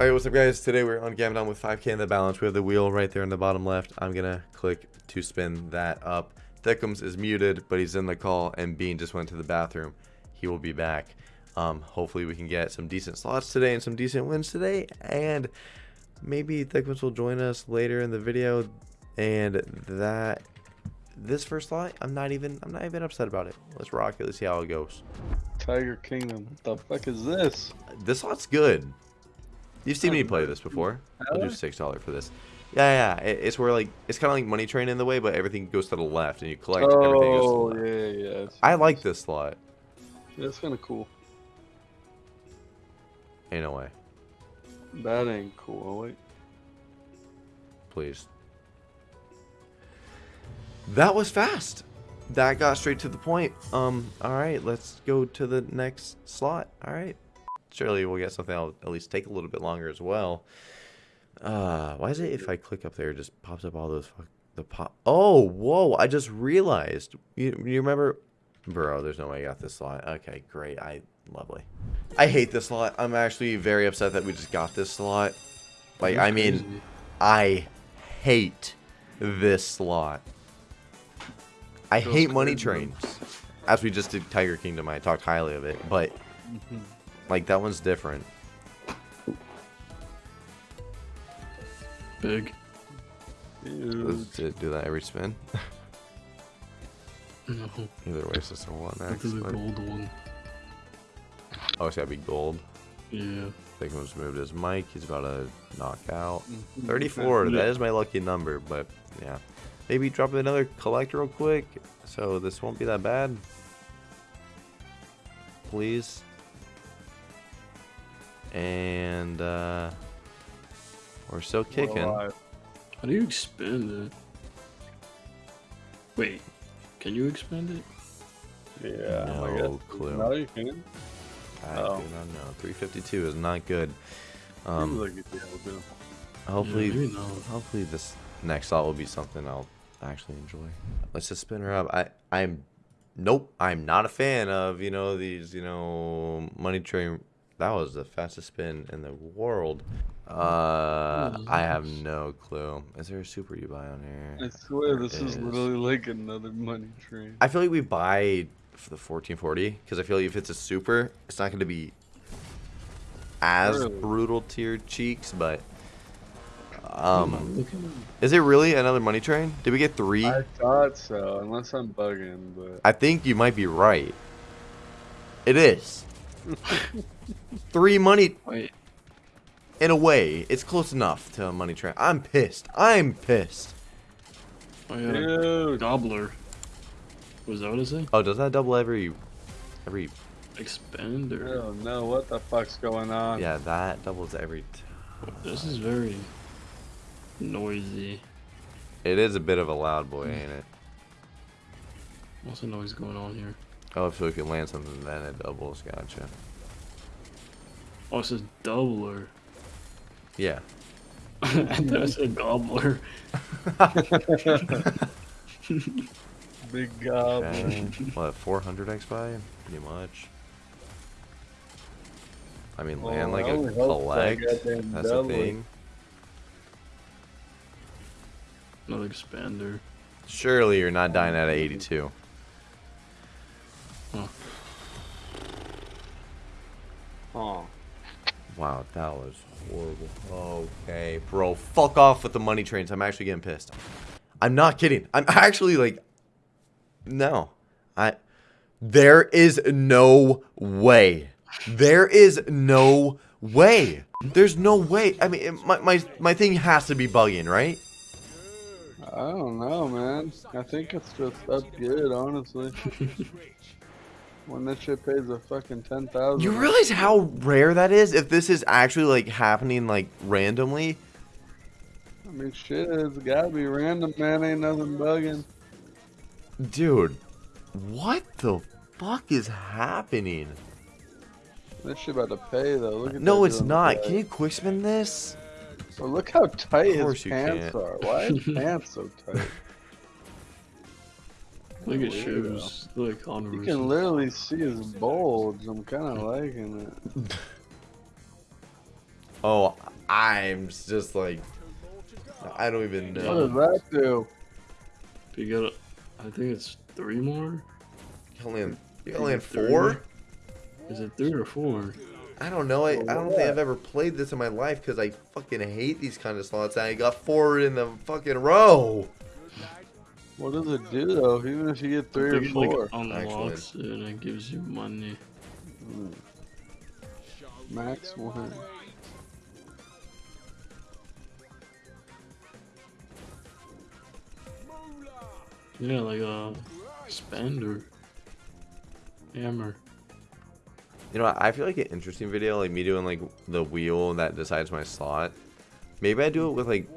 Alright, what's up guys? Today we're on Gavin with 5k in the balance. We have the wheel right there in the bottom left. I'm gonna click to spin that up. Thickums is muted, but he's in the call, and Bean just went to the bathroom. He will be back. Um, hopefully we can get some decent slots today and some decent wins today, and maybe Thickums will join us later in the video. And that this first slot, I'm not even I'm not even upset about it. Let's rock it. Let's see how it goes. Tiger Kingdom. What the fuck is this? This slot's good. You've seen me play this before. I'll do six dollar for this. Yeah, yeah. It's where like it's kind of like money train in the way, but everything goes to the left, and you collect oh, everything goes to the Oh left. yeah, yeah. I like this slot. Yeah, it's kind of cool. Ain't no way. That ain't cool. Wait. Please. That was fast. That got straight to the point. Um. All right. Let's go to the next slot. All right. Surely we'll get something that'll at least take a little bit longer as well. Uh, why is it if I click up there, it just pops up all those fuck the pop? Oh, whoa! I just realized. You you remember, bro? There's no way I got this slot. Okay, great. I lovely. I hate this slot. I'm actually very upset that we just got this slot. Like, I mean, I hate this slot. I hate money trains. As we just did Tiger Kingdom, I talked highly of it, but like that one's different. Big. Dude. Let's do do that every spin. No, Either way, it's just a one that's X. the but- gold one. Oh, it's gotta be gold. Yeah. Thickums moved his mic. He's about to knock out. Mhm. 34. Yeah. That is my lucky number, but yeah. Maybe drop another collect real quick, so this won't be that bad. Please. And uh, we're still kicking. alive. How do you expand it? Wait, can you expand it? Yeah. I No guess. clue. No, you can. I Oh. do not know. 352 is not good. Um, like you'd be able to. hopefully, Yeah, maybe not. hopefully this next slot will be something I'll actually enjoy. Let's just spin her up. I, I'm, nope, I'm not a fan of you know these you know money train. That was the fastest spin in the world. Uh, What is I have no clue. Is there a super you buy on here? I swear There this is is. literally like another money train. I feel like we buy for the 1440 because I feel like if it's a super, it's not going to be as Really? brutal to your cheeks. But Um, look at is it really another money train? Did we get three? I thought so, unless I'm bugging, but I think you might be right. It is. Three money Wait, in a way. It's close enough to a money trap. I'm pissed. I'm pissed. Oh, I got a dude, gobbler. Was that what it said? Oh, does that double every every Expand I or? Oh, don't know what the fuck's going on. Yeah, that doubles every t- This is very noisy. It is a bit of a loud boy, ain't it? What's the noise going on here? Oh, if we can land something then it doubles, gotcha. Oh, it says doubler. Yeah. I thought it said gobbler. Big goblin. Okay. what, 400 X buy? Pretty much. I mean, oh, land Well, like a only that collect. That's the double- thing. Another expander. Surely you're not dying at a 82. Oh. Wow, that was horrible. Okay, bro, fuck off with the money trains. I'm actually getting pissed. I'm not kidding. I'm actually like, no, I. There is no way. There is no way. There's no way. I mean, it- my my my thing has to be bugging, right? I don't know, man. I think it's just up good, honestly. when this shit pays a fucking ten thousand. You realize how rare that is? If this is actually like happening like randomly. I mean, shit, it's gotta be random, man. Ain't nothing bugging. Dude, what the fuck is happening? This shit about to pay though. Look at No, it's not. the Can you quick spin this? Well, look how tight his pants can't. are. Why are his pants so tight? Look at Weirdo. shoes. Look You can literally see his bulge. I'm kind of liking it. Oh, I'm just like, I don't even know. What know. does that do? You got, I think it's three more. You only have, you only Is it four? Is it three or four? I don't know. I, I don't think I've ever played this in my life because I fucking hate these kind of slots. I got four in the fucking row. What does it do though? Even if you get three or four, like unlocks it and it gives you money. Hmm. max one. Yeah, like a spender, hammer. You know, what? I feel like an interesting video, like me doing like the wheel that decides my slot. Maybe I do it with like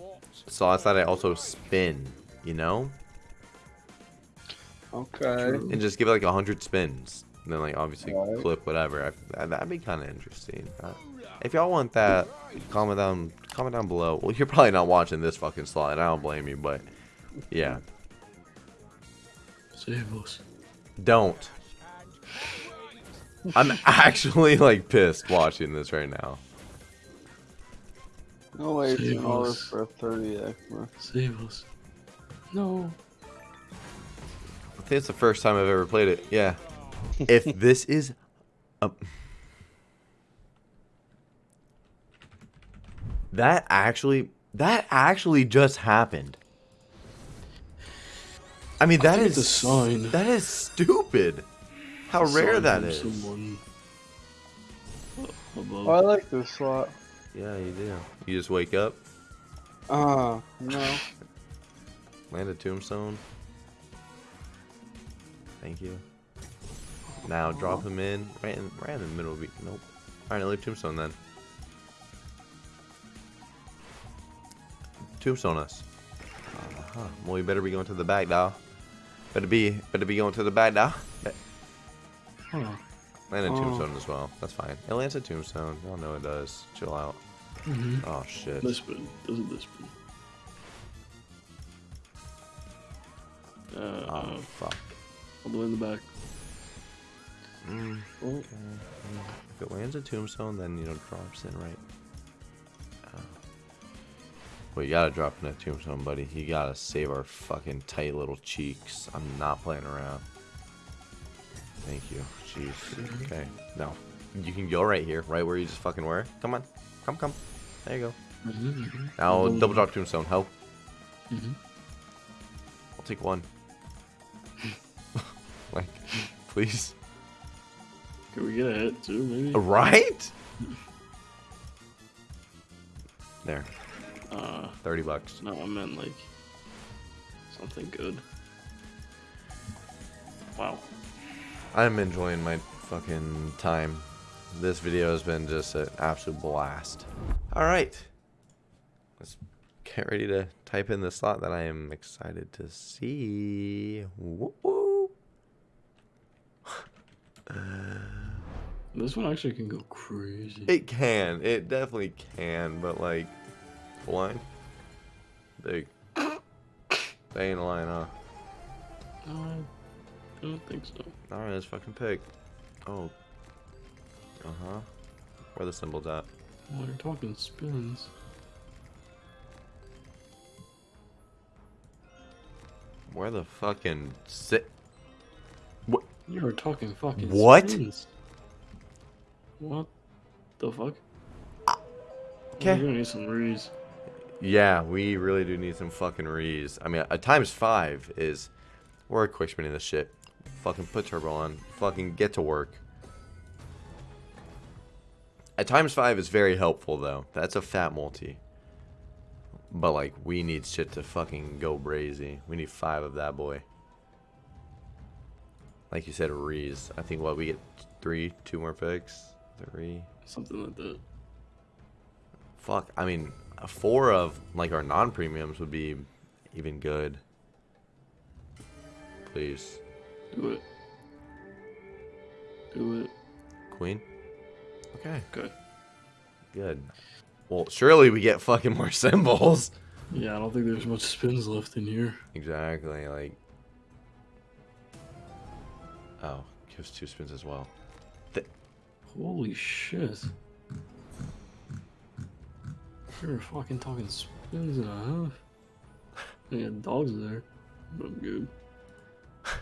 slots that I also spin. You know, Okay. and just give it like a hundred spins. And then like obviously Right. clip whatever. I, that'd be kind of interesting. Uh, if y'all want that, comment down comment down below. Well, you're probably not watching this fucking slot, and I don't blame you, but yeah, Save us. don't. I'm actually like pissed watching this right now. No way, it's Save us. for a 30x, man. Save us. No. I think it's the first time I've ever played it. Yeah. if this is a... That actually that actually just happened. I mean that think is a sign. That is stupid. How rare Sign that from is. Someone above. Oh, I like this slot. Yeah, you do. You just wake up, Uh, no. land a tombstone. Thank you. Now drop him in right in right in the middle of it. Nope. Alright, another tombstone then. Tombstone us. Uh-huh. Well, you better be going to the back now. Better be better be going to the back now. Be- Huh. Land a Oh. tombstone as well. That's fine. It lands a tombstone. Y'all know it does. Chill out. Mm-hmm. Oh shit. This one. Doesn't this spin? Uh, Oh fuck. All the way in the back. Mm. Oh, Okay. If it lands a tombstone, then you know drops in right. Oh. Well, you gotta drop in a tombstone, buddy. You gotta save our fucking tight little cheeks. I'm not playing around. Thank you. Jeez. Okay. No. You can go right here, right where you just fucking were. Come on. Come, come. There you go. mhm, mhm. Now Double double drop tombstone. Help. Mhm. I'll take one. Please. Can we get a hit too, maybe? Right? There. Uh, 30 bucks. no, I meant like something good. Wow. I'm enjoying my fucking time. This video has been just an absolute blast. All right. Let's get ready to type in the slot that I am excited to see. Whoop, whoop. This one actually can go crazy. It can. It definitely can, but like, blind? Big. They ain't lying, huh? No, I don't think so. Alright, let's fucking pick. Oh. Uh huh. Where the symbols at? Well, you're talking spins. Where the fucking sit? You were talking fucking What? What the fuck? Okay. We're gonna need some rees. Yeah, we really do need some fucking rees. I mean, a times five is we're a quick spinning this shit. Fucking put turbo on. Fucking get to work. A times five is very helpful though. That's a fat multi. But like, we need shit to fucking go brazy. We need five of that boy. Like you said, rees. I think what we get three, two more picks, three. Something like that. Fuck, I mean, four of like our non-premiums would be even good. Please, Do it. Do it. queen. Okay, Okay. good. Well, surely we get fucking more symbols. Yeah, I don't think there's much spins left in here. Exactly, like. Oh, gives two spins as well. Holy shit. You're fucking talking spins and a half. Yeah, dogs there. I'm good.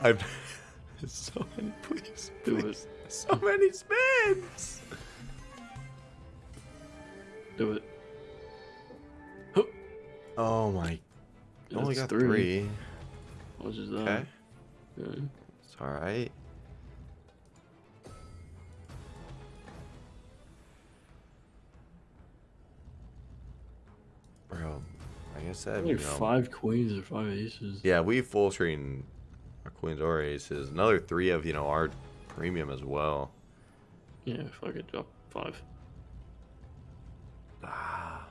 I've so many please, Do please. So many spins. Do it. Oh my! Only got three. Much is that? Okay, It's all right. Bro, like I said, Like you know, five queens or five aces. yeah, we full screen our queens or aces. Another three of you know our premium as well. Yeah, if I could drop five. Ah.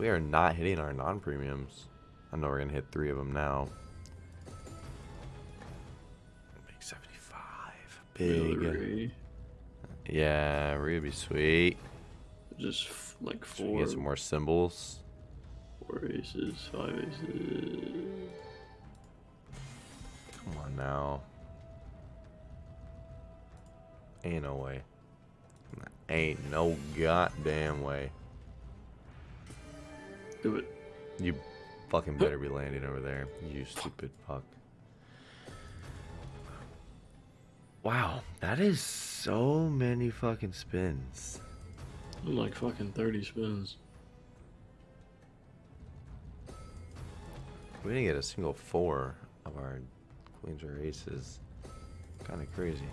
We are not hitting our non-premiums. I know we're gonna hit three of them now. Big 75. Big. Three. Yeah, be sweet. Just like four, get some more symbols? four aces, five aces. Come on now. Ain't no way. Ain't no goddamn way. Do it. You fucking better be landing over there, you stupid fuck. Wow, that is so many fucking spins. Like fucking 30 spins. We didn't get a single four of our queens or aces. Kind of crazy.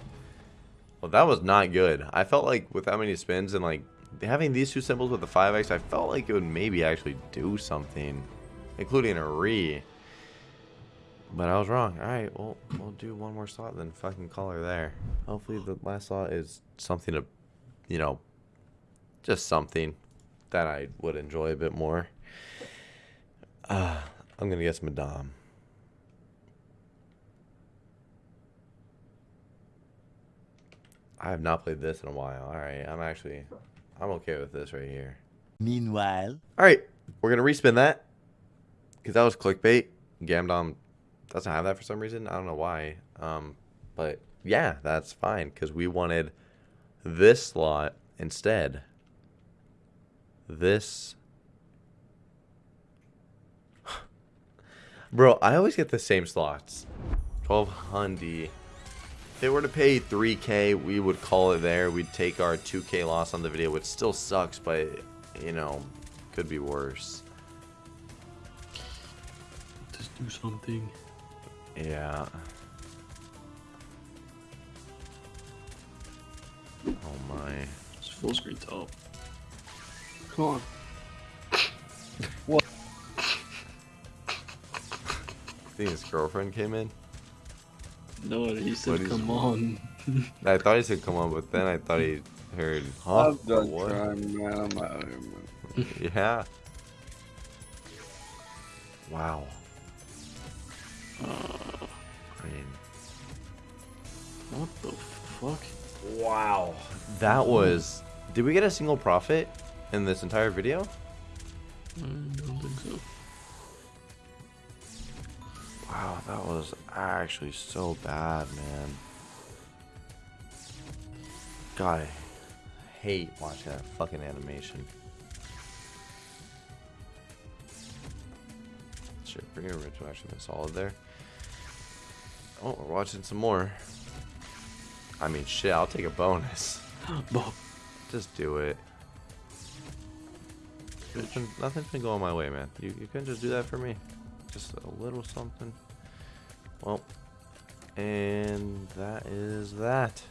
Well, that was not good. I felt like with that many spins and like having these two symbols with the 5x, I felt like it would maybe actually do something, including a re. But I was wrong. All right, well, we'll do one more slot, then fucking call her there. Hopefully, the last slot is something to, you know, just something that I would enjoy a bit more. Uh, I'm gonna guess Madame. I have not played this in a while. All right, I'm actually, I'm okay with this right here. Meanwhile, All right, we're gonna respin that because that was clickbait. Gamdom doesn't have that for some reason. I don't know why. Um, but yeah, that's fine because we wanted this slot instead. This. Bro, I always get the same slots. 1200. If they were to pay 3k, we would call it there. We'd take our 2k loss on the video, which still sucks, but you know, could be worse. Just do something. Yeah. Oh my. Just full screen top. Come on. What? I think his girlfriend came in. No, he said, is- come on. I thought he said come on, but then I thought he heard, huh? I'm done What? trying, man. I'm out here, man. Yeah. Wow. Uh, I mean, what the fuck? wow. That was. Did we get a single profit in this entire video? I don't think so. Wow, that was actually so bad, man. God, I hate watching that fucking animation. Shit, bring your original actually been solid there. Oh, we're watching some more. I mean, shit, I'll take a bonus. Just do it. Nothing, nothing's been going my way, man. You, you couldn't just do that for me. Just a little something. Well, and that is that.